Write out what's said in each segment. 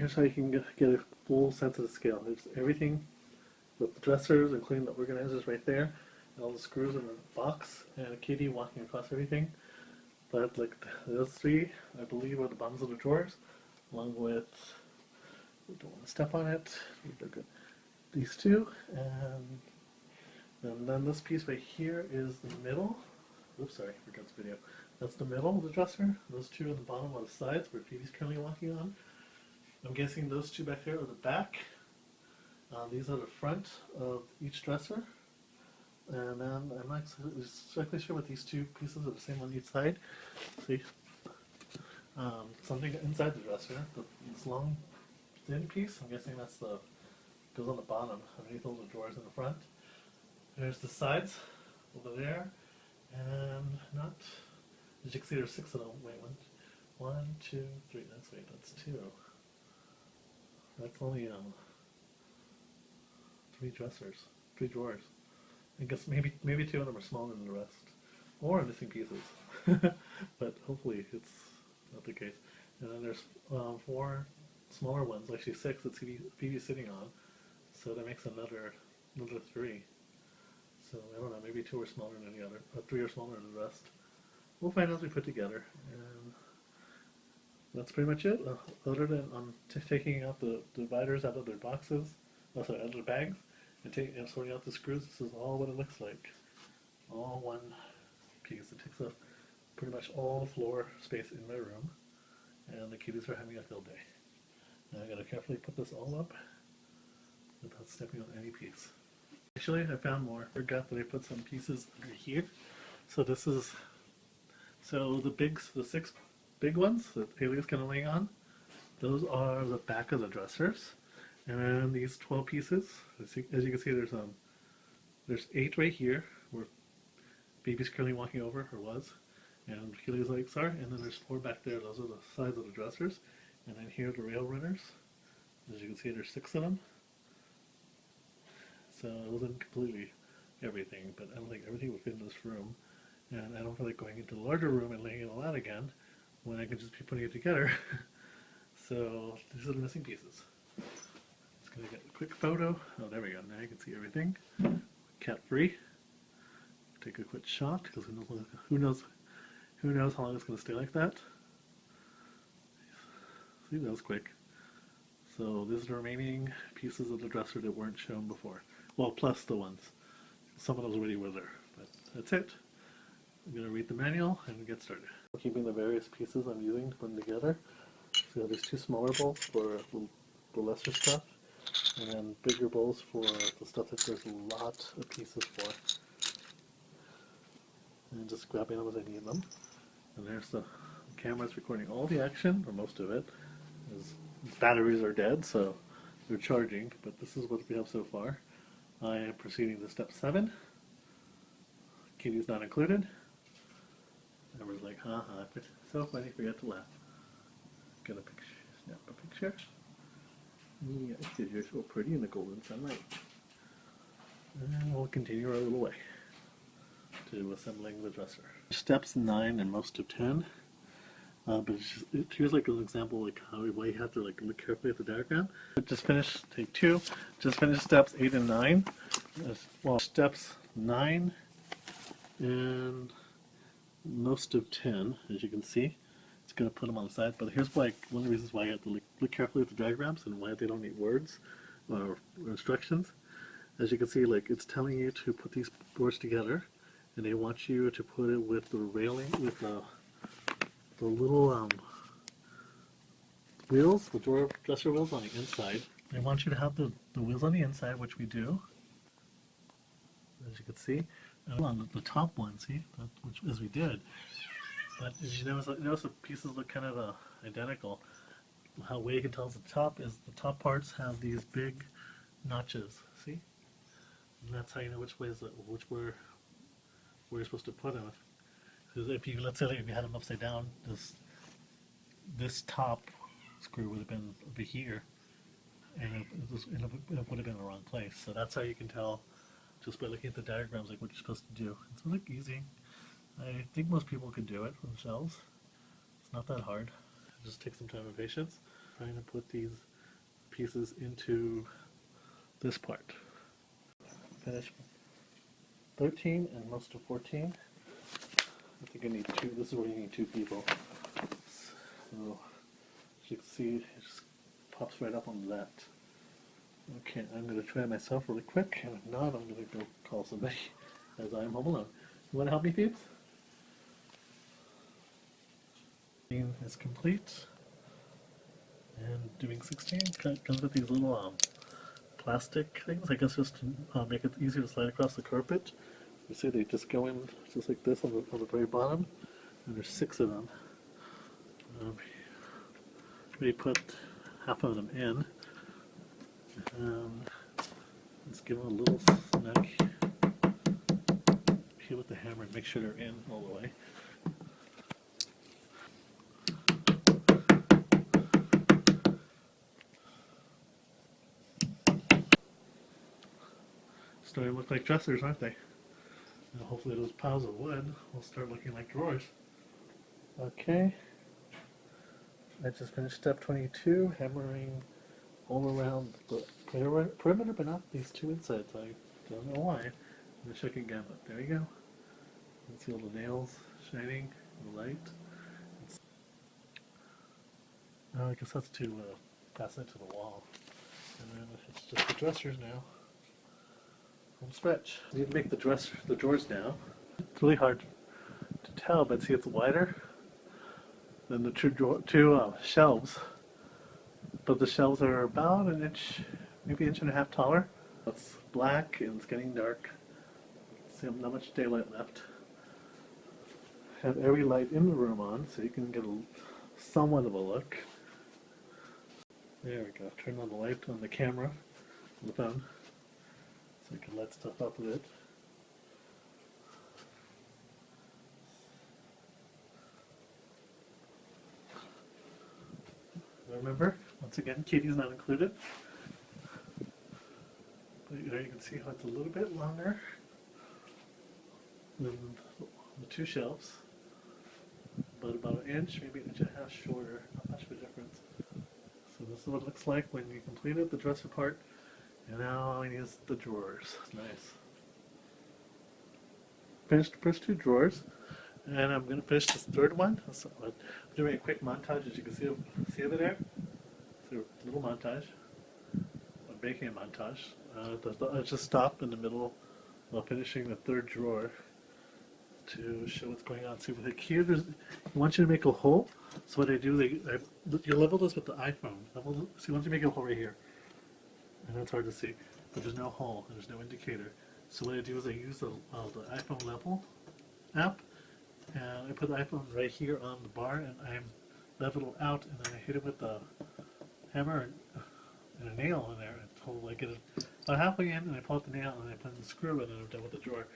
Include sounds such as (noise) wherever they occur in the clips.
here's how you can get, a full sense of the scale. There's everything with the dressers, including the organizers right there, and all the screws in the box, and a kitty walking across everything. But like those three, I believe, are the bottoms of the drawers, along with we don't want to step on it. Good. These two, and and then this piece right here is the middle. Oops, sorry, forgot this video. That's the middle of the dresser. Those two are the bottom on the sides where Phoebe's currently walking on. I'm guessing those two back there are the back. Uh, these are the front of each dresser. And then I'm not exactly sure what these two pieces are the same on each side. See? Um, something inside the dresser, the, this long thin piece, I'm guessing that's the, goes on the bottom, underneath all the drawers in the front. There's the sides over there, and not, as you can see there's six of them, wait, one, one, two, three, that's, wait, that's two. That's only, um, three dressers, three drawers. I guess maybe, maybe two of them are smaller than the rest, or missing pieces. (laughs) but hopefully it's not the case. And then there's, um, four smaller ones, actually six that Phoebe's sitting on. So that makes another, another three. So I don't know, maybe two are smaller than the other, or three are smaller than the rest. We'll find out as we put together. And that's pretty much it. Uh, other than um, t- taking out the dividers out of their boxes, oh, sorry, out of their bags, and, taking, and sorting out the screws, this is all what it looks like. All one piece. It takes up pretty much all the floor space in my room, and the kiddies are having a field day. Now I gotta carefully put this all up without stepping on any piece. Actually, I found more. I Forgot that I put some pieces under here. So this is, so the big, the six big ones that Haley's of laying on, those are the back of the dressers. And then these 12 pieces, as you, as you can see, there's um, there's eight right here where baby's currently walking over, or was. And Haley's legs are, and then there's four back there, those are the sides of the dressers. And then here are the rail runners. As you can see, there's six of them. So it wasn't completely everything, but I don't think everything would fit in this room. And I don't feel like going into the larger room and laying it all out again when I can just be putting it together. (laughs) so these are the missing pieces. Just gonna get a quick photo. Oh, there we go. Now you can see everything. Cat free. Take a quick shot because who knows, who knows, who knows how long it's gonna stay like that. See, that was quick. So these are the remaining pieces of the dresser that weren't shown before. Well, plus the ones. Some of those already were there, but that's it. I'm going to read the manual and get started. Keeping the various pieces I'm using to put them together. So there's two smaller bowls for the lesser stuff, and then bigger bowls for the stuff that there's a lot of pieces for. And just grabbing them as I need them. And there's the camera's recording all the action, or most of it. As batteries are dead, so they're charging, but this is what we have so far. I am proceeding to step seven. Kitty's not included. Everyone's like, ha ha, but so funny, forgot to laugh. Get a picture, snap a picture. Yeah, because you're so pretty in the golden sunlight. And we'll continue our little way to assembling the dresser. Steps nine and most of ten. Uh, but just, it, here's like an example like how why you have to like look carefully at the diagram. Just finished take two. Just finished steps eight and nine. Well, steps nine and most of ten, as you can see. It's going to put them on the side. But here's why one of the reasons why you have to look, look carefully at the diagrams and why they don't need words or, or instructions. As you can see, like it's telling you to put these boards together, and they want you to put it with the railing with the the little um, wheels, the drawer dresser wheels on the inside. They want you to have the, the wheels on the inside, which we do, as you can see. On the, top one, see, that, which as we did. But as you notice, notice the pieces look kind of uh, identical. How way you can tell is the top is the top parts have these big notches. See, and that's how you know which way is the, which where where you're supposed to put them. Because if you let's say if you had them upside down, this this top screw would have been over here, and it, it, it would have been in the wrong place. So that's how you can tell just by looking at the diagrams, like what you're supposed to do. It's like easy. I think most people could do it themselves. It's not that hard. It just takes some time and patience. Trying to put these pieces into this part. Finish 13 and most of 14. I think I need two, this is where you need two people. So, as you can see, it just pops right up on that. Okay, I'm going to try myself really quick, and if not, I'm going to go call somebody, (laughs) as I am home alone. You want to help me, Phoebes? is complete. And doing 16 comes with these little um, plastic things, I guess just to uh, make it easier to slide across the carpet. You see they just go in just like this on the, on the very bottom, and there's six of them. Um, we put half of them in, and let's give them a little snug here with the hammer and make sure they're in all the way. Starting to look like dressers, aren't they? Now hopefully those piles of wood will start looking like drawers. Okay. I just finished step 22, hammering all around the perimeter, but not these two insides. I don't know why. To check again, but there you go. You can see all the nails shining in the light. Oh, I guess that's to uh, pass into the wall. And then it's just the dressers now. Home stretch. Need to make the dresser, the drawers now. It's really hard to tell, but see it's wider than the two, two uh, shelves. But the shelves are about an inch, maybe inch and a half taller. It's black and it's getting dark. See, not much daylight left. Have every light in the room on so you can get a somewhat of a look. There we go. Turn on the light on the camera, on the phone. So we can let stuff up a bit. Remember, once again, Kitty's not included. But there you can see how it's a little bit longer than the two shelves, but about an inch, maybe an inch and a half shorter, not much of a difference. So this is what it looks like when you completed the dresser part. And now all I need is the drawers. Nice. Finished the first two drawers. And I'm going to finish this third one. So I'm doing a quick montage as you can see, see over there. So a little montage. I'm making a montage. Uh, I just stop in the middle while finishing the third drawer to show what's going on. See, with here, there's, I want you to make a hole. So what I do, they, I, you level this with the iPhone. Level, see, once you make a hole right here, and that's hard to see, but there's no hole and there's no indicator. So what I do is I use the, uh, the iPhone level app, and I put the iPhone right here on the bar, and I'm level out, and then I hit it with the hammer and, a nail in there and I get it about halfway in, and I pull out the nail, and I put the screw, in and I'm done with the drawer.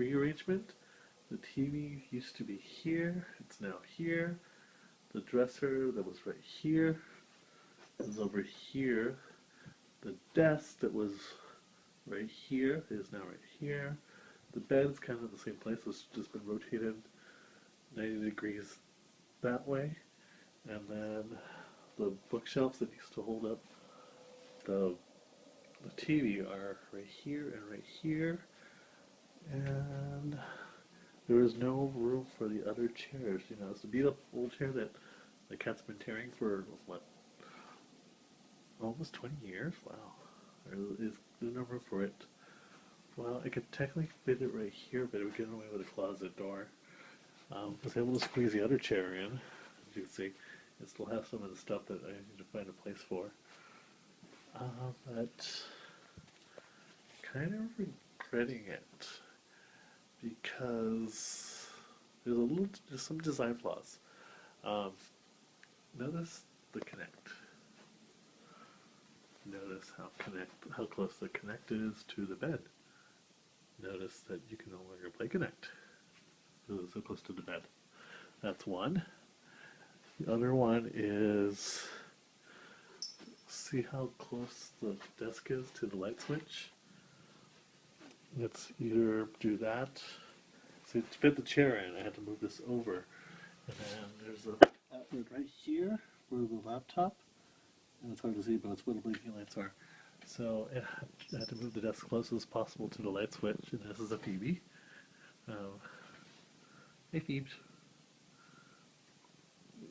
Rearrangement. The TV used to be here, it's now here. The dresser that was right here is over here. The desk that was right here is now right here. The bed's kind of the same place, it's just been rotated 90 degrees that way. And then the bookshelves that used to hold up the the TV are right here and right here. And there is no room for the other chairs. You know, it's a beat up old chair that the cat's been tearing for what almost 20 years. Wow, there is no room for it. Well, I could technically fit it right here, but it would get in the way with a closet door. Um, I was able to squeeze the other chair in, as you can see. It still has some of the stuff that I need to find a place for. Uh, but kind of regretting it because there's a little, there's some design flaws. Um, notice the Kinect. Notice how Kinect, how close the Kinect is to the bed. Notice that you can no longer play Kinect it's so close to the bed. That's one. The other one is see how close the desk is to the light switch. Let's either do that. So to fit the chair in, I had to move this over. And then there's a outlet right here for the laptop. And it's hard to see, but it's where the blinking lights are. So I had to move the desk close as possible to the light switch. And this is a Phoebe. Um, hey Phoebes.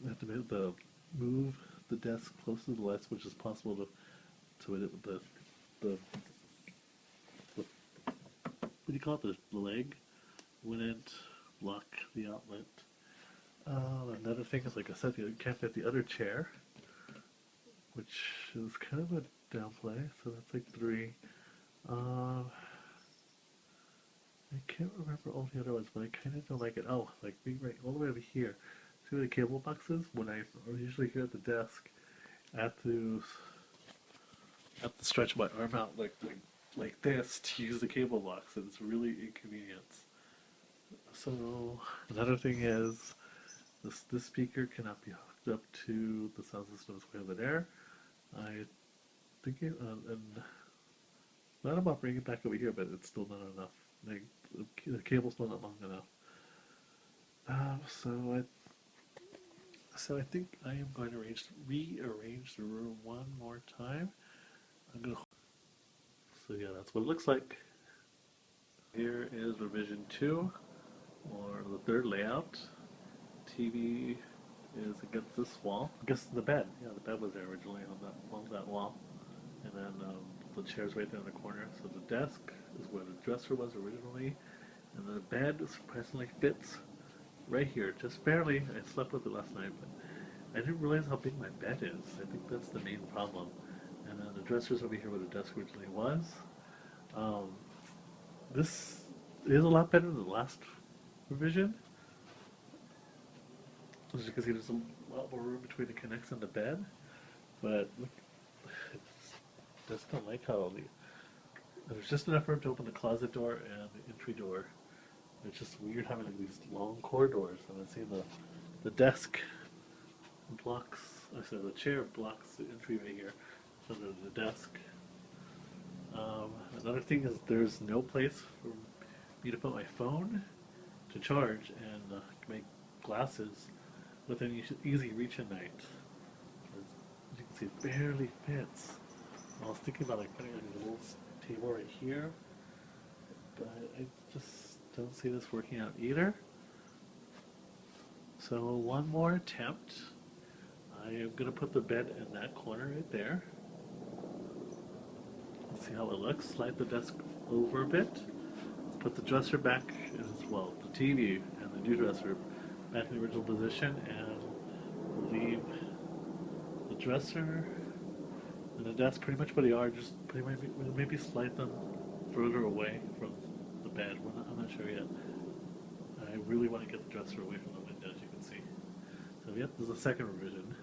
I have to move the move the desk close to the light switch as possible to to it the the, the what do you call it the, leg wouldn't block the outlet. Uh, another thing is like I said, you can't fit the other chair, which is kind of a downplay. So that's like three. Uh, I can't remember all the other ones, but I kind of don't like it. Oh, like being right all the way over here. See where the cable box is? When I am usually here at the desk, I have to, have to stretch my arm out like, like like this to use the cable box, and it's really inconvenient. So another thing is, this this speaker cannot be hooked up to the sound system that's way over there. I think it, uh, and not about bringing it back over here, but it's still not enough. Like, the, cable's still not long enough. Um, so I so I think I am going to arrange, rearrange the room one more time. I'm gonna. So yeah, that's what it looks like. Here is revision two, or the third layout. TV is against this wall. Against the bed. Yeah, the bed was there originally on that on that wall, and then um, the chair's right there in the corner. So the desk is where the dresser was originally, and the bed surprisingly fits right here, just barely. I slept with it last night, but I didn't realize how big my bed is. I think that's the main problem. And then the dresser's over here where the desk originally was. Um, this is a lot better than the last revision. As you can see, there's a lot more room between the Kinects and the bed. But look, I (sighs) just don't like how the there's just enough room to open the closet door and the entry door. It's just weird having like these long corridors. And I see the the desk blocks. I said the chair blocks the entry right here, there's the desk. Um, another thing is there's no place for me to put my phone to charge and uh, make glasses within easy reach at night. As you can see, it barely fits. I was thinking about like putting a little table right here, but I just don't see this working out either. So one more attempt. I am gonna put the bed in that corner right there. See how it looks. Slide the desk over a bit. Put the dresser back as well, the TV and the new dresser back in the original position, and leave the dresser and the desk pretty much where they are. Just maybe, maybe slide them further away from the bed. Not, I'm not sure yet. I really want to get the dresser away from the window, as you can see. So yep, there's a second revision.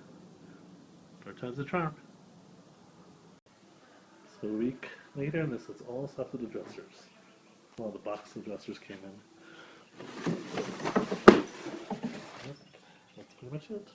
Third time's the charm. So a week later, and this is all stuff with the dressers. Well, the box of dressers came in. That's pretty much it.